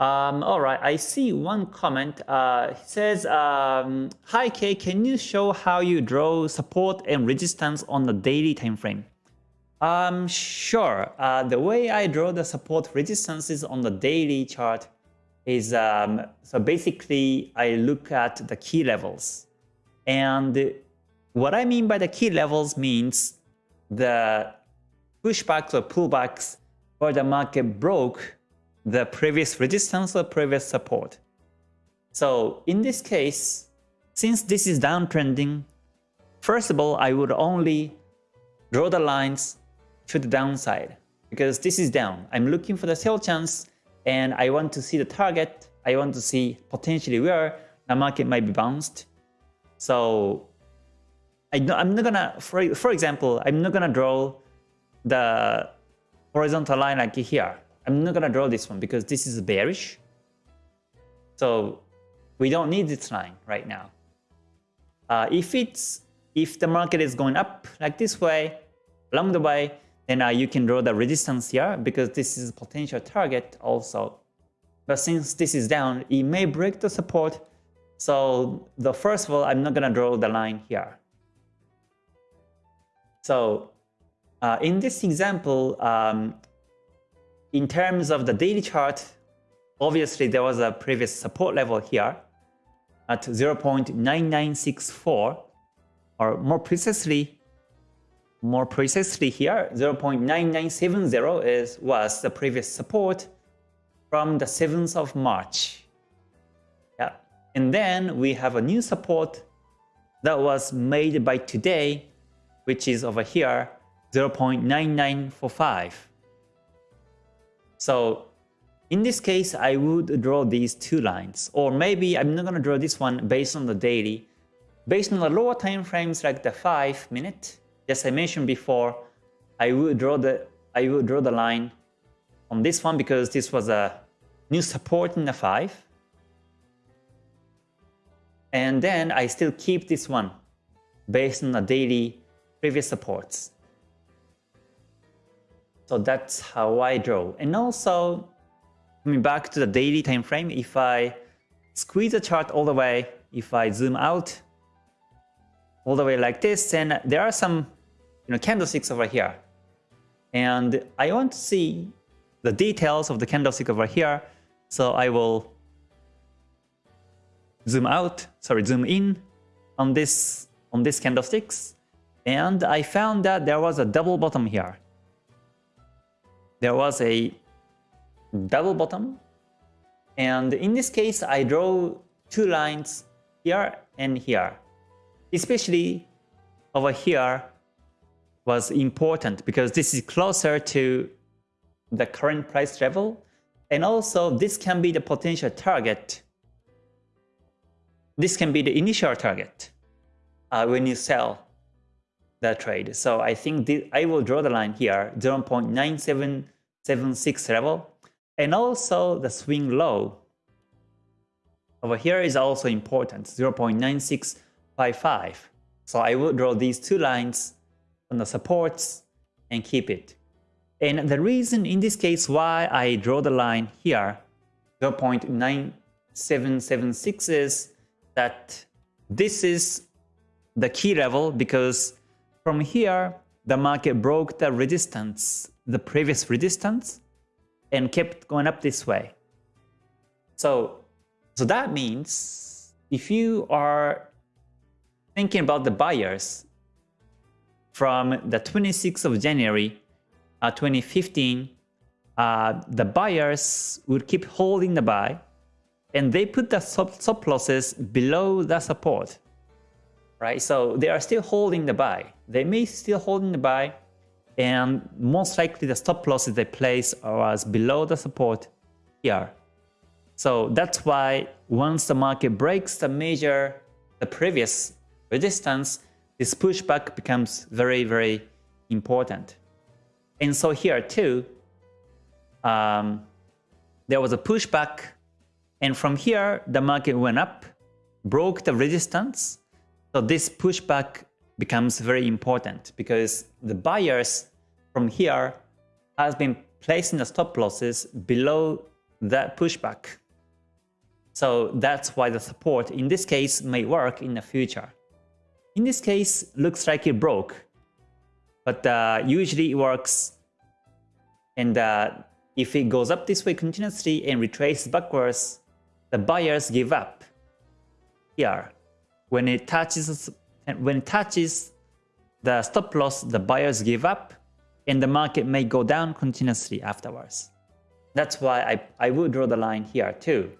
Um, all right, I see one comment. Uh, he says, um, Hi Kay, can you show how you draw support and resistance on the daily time frame? Um, sure. Uh, the way I draw the support resistances on the daily chart is, um, so basically I look at the key levels. And what I mean by the key levels means the pushbacks or pullbacks where the market broke the previous resistance or previous support. So in this case, since this is downtrending, first of all, I would only draw the lines to the downside because this is down. I'm looking for the sell chance and I want to see the target. I want to see potentially where the market might be bounced. So I am not gonna, for, for example, I'm not gonna draw the horizontal line like here. I'm not gonna draw this one because this is bearish. So we don't need this line right now. Uh, if it's if the market is going up like this way along the way, then uh, you can draw the resistance here because this is a potential target also. But since this is down, it may break the support. So the first of all, I'm not gonna draw the line here. So uh, in this example, um, in terms of the daily chart, obviously there was a previous support level here at 0.9964 or more precisely more precisely here 0.9970 is was the previous support from the 7th of March. Yeah. And then we have a new support that was made by today which is over here 0.9945. So in this case, I would draw these two lines. Or maybe I'm not going to draw this one based on the daily. Based on the lower time frames like the 5 minute, as I mentioned before, I would draw the I would draw the line on this one because this was a new support in the 5. And then I still keep this one based on the daily previous supports. So that's how I draw. And also, coming back to the daily time frame, if I squeeze the chart all the way, if I zoom out all the way like this, then there are some you know, candlesticks over here. And I want to see the details of the candlestick over here. So I will zoom out, sorry, zoom in on this on these candlesticks. And I found that there was a double bottom here there was a double bottom. And in this case, I draw two lines here and here. Especially over here was important because this is closer to the current price level. And also this can be the potential target. This can be the initial target uh, when you sell the trade. So I think I will draw the line here, 0.97 76 level. And also the swing low over here is also important, 0.9655. So I will draw these two lines on the supports and keep it. And the reason in this case why I draw the line here, 0.9776 is that this is the key level because from here the market broke the resistance the previous resistance and kept going up this way. So, so that means if you are thinking about the buyers from the 26th of January uh, 2015, uh, the buyers would keep holding the buy and they put the stop losses below the support. Right, so they are still holding the buy. They may still holding the buy, and most likely the stop losses they place was below the support here. So that's why once the market breaks the major, the previous resistance, this pushback becomes very, very important. And so here too, um, there was a pushback and from here the market went up, broke the resistance. So this pushback becomes very important because the buyers from here has been placing the stop losses below that pushback. So that's why the support in this case may work in the future. In this case, looks like it broke, but uh, usually it works. And uh, if it goes up this way continuously and retraces backwards, the buyers give up here. When it touches when it touches the stop loss, the buyers give up and the market may go down continuously afterwards. That's why I, I would draw the line here too.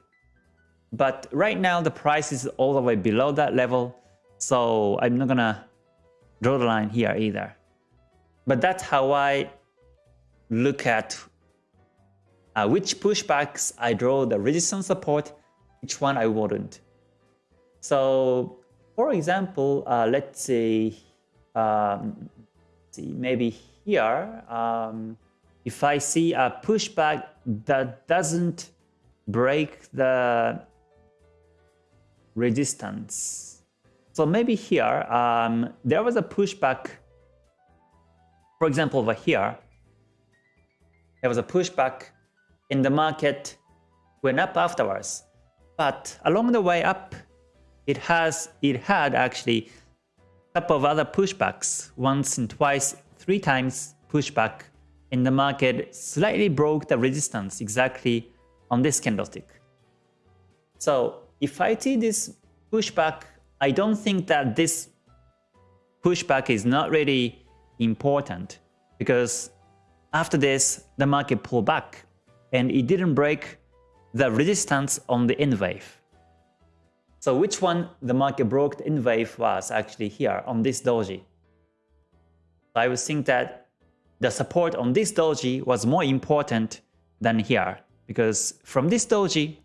But right now the price is all the way below that level, so I'm not gonna draw the line here either. But that's how I look at uh, which pushbacks I draw the resistance support, which one I wouldn't. So for example, uh, let's say, um, see maybe here, um, if I see a pushback that doesn't break the resistance. So maybe here, um, there was a pushback, for example, over here, there was a pushback in the market went up afterwards. But along the way up, it has it had actually a couple of other pushbacks, once and twice, three times pushback in the market slightly broke the resistance exactly on this candlestick. So if I see this pushback, I don't think that this pushback is not really important because after this, the market pulled back and it didn't break the resistance on the N wave. So which one the market broke N wave was actually here on this doji. I would think that the support on this doji was more important than here because from this doji,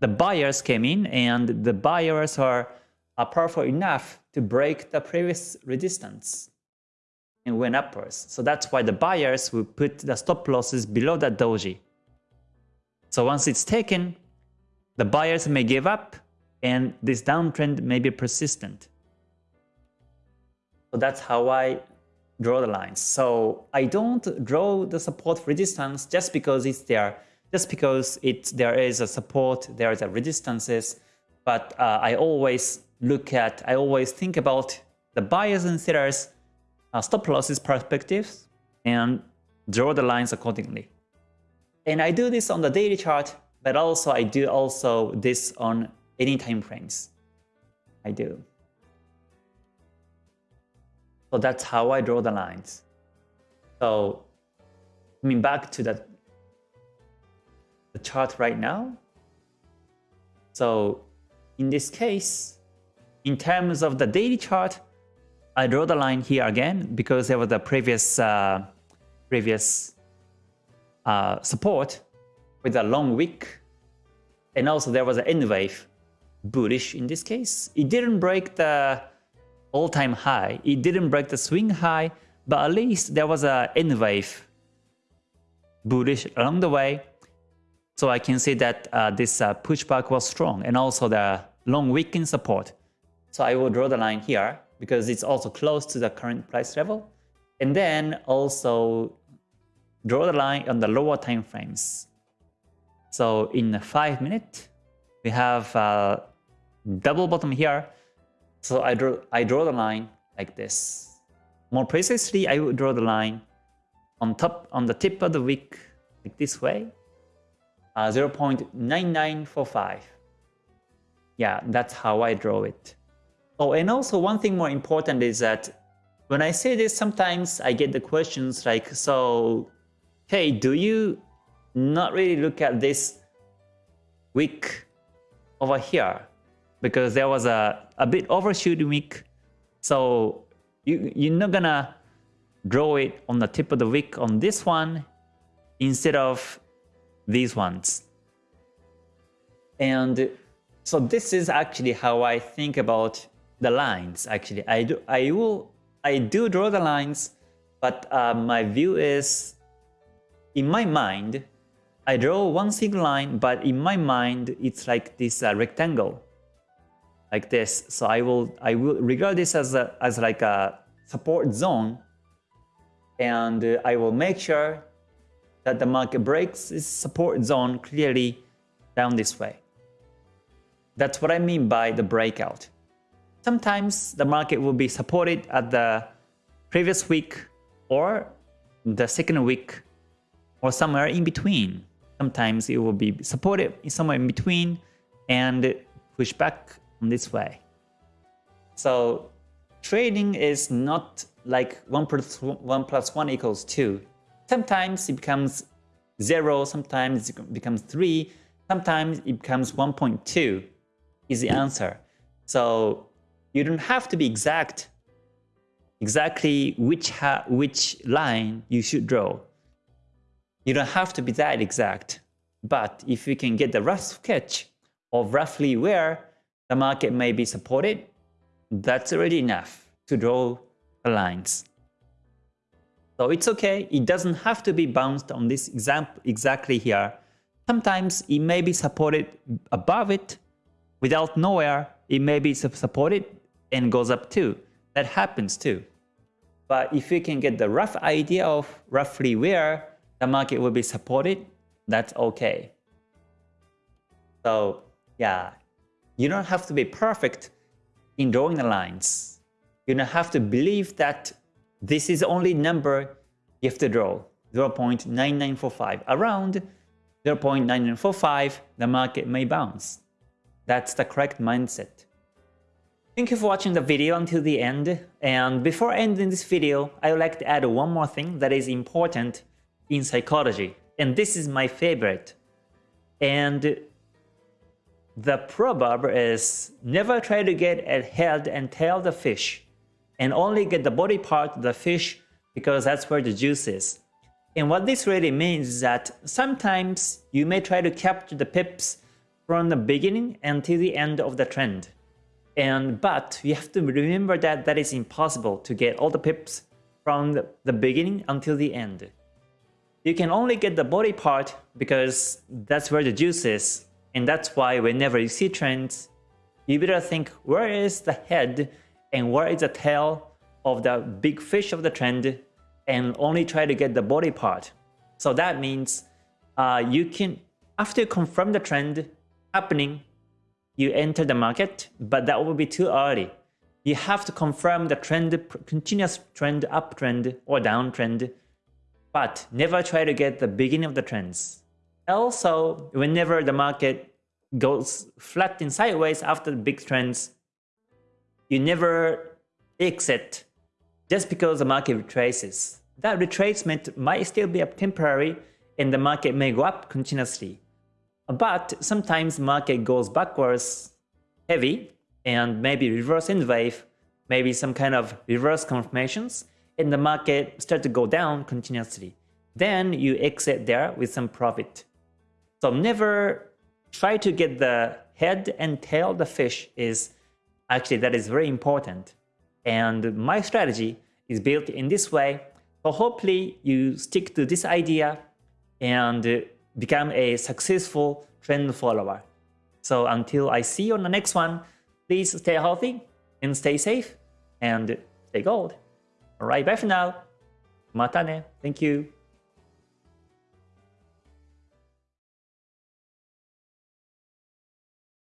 the buyers came in and the buyers are, are powerful enough to break the previous resistance and went upwards. So that's why the buyers will put the stop losses below that doji. So once it's taken, the buyers may give up and this downtrend may be persistent. So that's how I draw the lines. So I don't draw the support resistance just because it's there, just because it there is a support, there is a resistances, but uh, I always look at, I always think about the buyers and sellers uh, stop losses perspectives and draw the lines accordingly. And I do this on the daily chart, but also I do also this on any time frames. I do. So that's how I draw the lines. So coming back to that the chart right now. So in this case, in terms of the daily chart, I draw the line here again because there was a previous uh, previous uh, support with a long wick, and also there was an N wave bullish in this case. It didn't break the all-time high. It didn't break the swing high, but at least there was a N wave bullish along the way. So I can see that uh, this uh, pushback was strong and also the long weekend support. So I will draw the line here because it's also close to the current price level. And then also draw the line on the lower time frames. So in 5 minutes, we have uh, double bottom here. So I draw, I draw the line like this. More precisely, I would draw the line on top, on the tip of the wick, like this way, uh, 0.9945. Yeah, that's how I draw it. Oh, and also one thing more important is that when I say this, sometimes I get the questions like, so, hey, do you not really look at this wick over here? Because there was a, a bit overshoot wick. So you, you're not gonna draw it on the tip of the wick on this one instead of these ones. And so this is actually how I think about the lines actually. I do I will I do draw the lines, but uh, my view is in my mind I draw one single line, but in my mind it's like this uh, rectangle like this. So I will I will regard this as a, as like a support zone, and uh, I will make sure that the market breaks its support zone clearly down this way. That's what I mean by the breakout. Sometimes the market will be supported at the previous week or the second week or somewhere in between. Sometimes it will be supported somewhere in between and push back this way. So trading is not like 1 plus 1 plus 1 equals 2. Sometimes it becomes 0, sometimes it becomes 3, sometimes it becomes 1.2 is the answer. So you don't have to be exact exactly which which line you should draw. You don't have to be that exact. But if you can get the rough sketch of roughly where the market may be supported, that's already enough to draw the lines. So it's okay, it doesn't have to be bounced on this example exactly here. Sometimes it may be supported above it, without nowhere, it may be supported and goes up too. That happens too. But if you can get the rough idea of roughly where the market will be supported, that's okay. So yeah, you don't have to be perfect in drawing the lines. You don't have to believe that this is only number you have to draw, 0.9945. Around 0.9945, the market may bounce. That's the correct mindset. Thank you for watching the video until the end. And before ending this video, I would like to add one more thing that is important in psychology. And this is my favorite. And the proverb is never try to get a head and tail the fish and only get the body part of the fish because that's where the juice is. And what this really means is that sometimes you may try to capture the pips from the beginning until the end of the trend. And but you have to remember that that is impossible to get all the pips from the, the beginning until the end. You can only get the body part because that's where the juice is. And that's why whenever you see trends, you better think where is the head and where is the tail of the big fish of the trend and only try to get the body part. So that means uh, you can, after you confirm the trend happening, you enter the market, but that will be too early. You have to confirm the trend, continuous trend, uptrend or downtrend, but never try to get the beginning of the trends. Also, whenever the market goes flat and sideways after the big trends, you never exit just because the market retraces. That retracement might still be a temporary and the market may go up continuously. But sometimes market goes backwards heavy and maybe reverse N wave, maybe some kind of reverse confirmations, and the market start to go down continuously. Then you exit there with some profit. So never try to get the head and tail of the fish is actually that is very important. And my strategy is built in this way. So hopefully you stick to this idea and become a successful trend follower. So until I see you on the next one, please stay healthy and stay safe and stay gold. Alright, bye for now. Mata ne. Thank you.